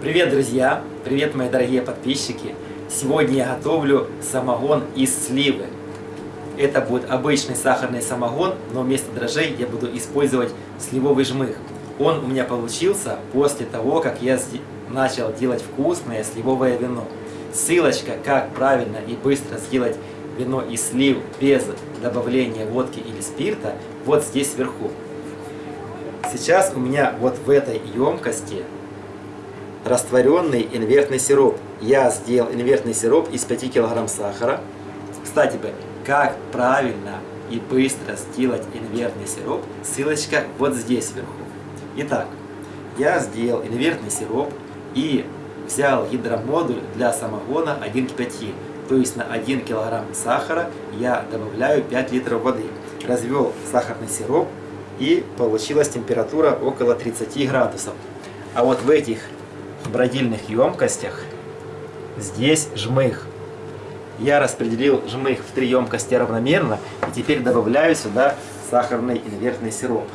Привет, друзья! Привет, мои дорогие подписчики! Сегодня я готовлю самогон из сливы. Это будет обычный сахарный самогон, но вместо дрожжей я буду использовать сливовый жмых. Он у меня получился после того, как я начал делать вкусное сливовое вино. Ссылочка, как правильно и быстро сделать вино из слив без добавления водки или спирта, вот здесь сверху. Сейчас у меня вот в этой емкости растворенный инвертный сироп. Я сделал инвертный сироп из 5 кг сахара. Кстати, как правильно и быстро сделать инвертный сироп, ссылочка вот здесь сверху. Итак, я сделал инвертный сироп и взял гидромодуль для самогона 1 к 5. То есть на 1 кг сахара я добавляю 5 литров воды. Развел сахарный сироп и получилась температура около 30 градусов. А вот в этих бродильных емкостях здесь жмых. Я распределил жмых в три емкости равномерно и теперь добавляю сюда сахарный инвертный сироп.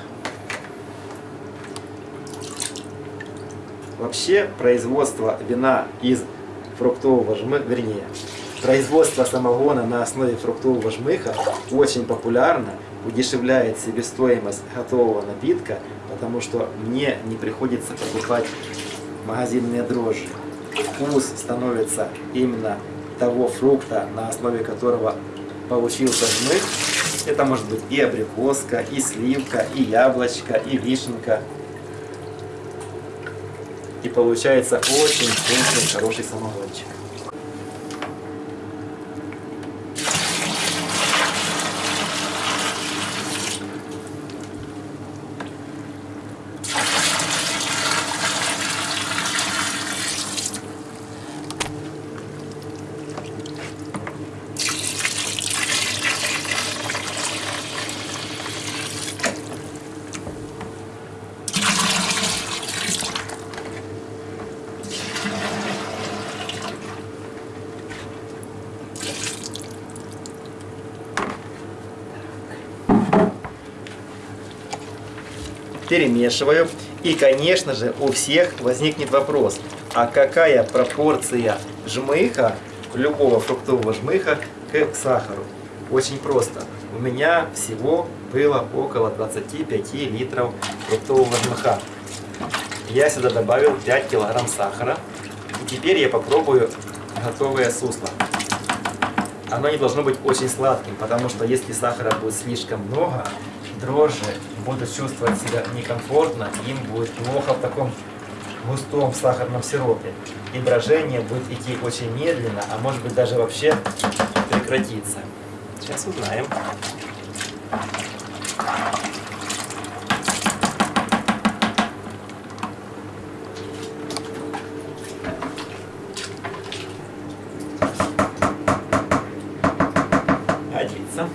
Вообще производство вина из фруктового жмыха, вернее, производство самогона на основе фруктового жмыха очень популярно, удешевляет себестоимость готового напитка, потому что мне не приходится покупать магазинные дрожжи. Вкус становится именно того фрукта, на основе которого получился жмых. Это может быть и абрикоска, и сливка, и яблочко, и вишенка. И получается очень вкусный, хороший самогончик. Перемешиваю. И, конечно же, у всех возникнет вопрос, а какая пропорция жмыха, любого фруктового жмыха, к сахару? Очень просто. У меня всего было около 25 литров фруктового жмыха. Я сюда добавил 5 килограмм сахара. И теперь я попробую готовое сусло. Оно не должно быть очень сладким, потому что если сахара будет слишком много, дрожжи будут чувствовать себя некомфортно, им будет плохо в таком густом сахарном сиропе. И брожение будет идти очень медленно, а может быть даже вообще прекратиться. Сейчас узнаем. Годится.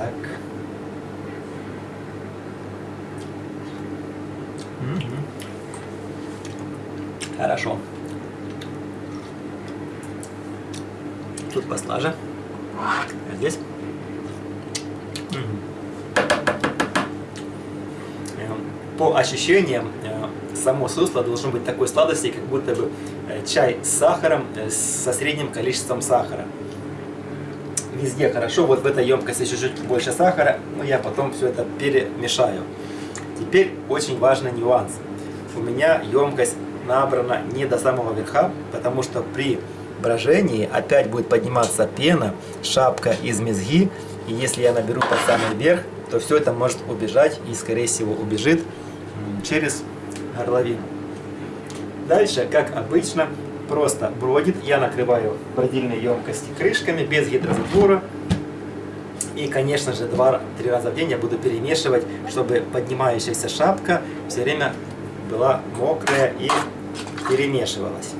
Итак. Угу. Хорошо. Тут послаже. А здесь. По ощущениям, э, само сусло должно быть такой сладости, как будто бы э, чай с сахаром, э, со средним количеством сахара везде хорошо. Вот в этой емкости чуть-чуть больше сахара, но я потом все это перемешаю. Теперь очень важный нюанс. У меня емкость набрана не до самого верха, потому что при брожении опять будет подниматься пена, шапка из мезги. И если я наберу под самый верх, то все это может убежать и, скорее всего, убежит через горловину. Дальше, как обычно, просто бродит. Я накрываю бродильные емкости крышками без гидрозатвора. И, конечно же, два-три раза в день я буду перемешивать, чтобы поднимающаяся шапка все время была мокрая и перемешивалась.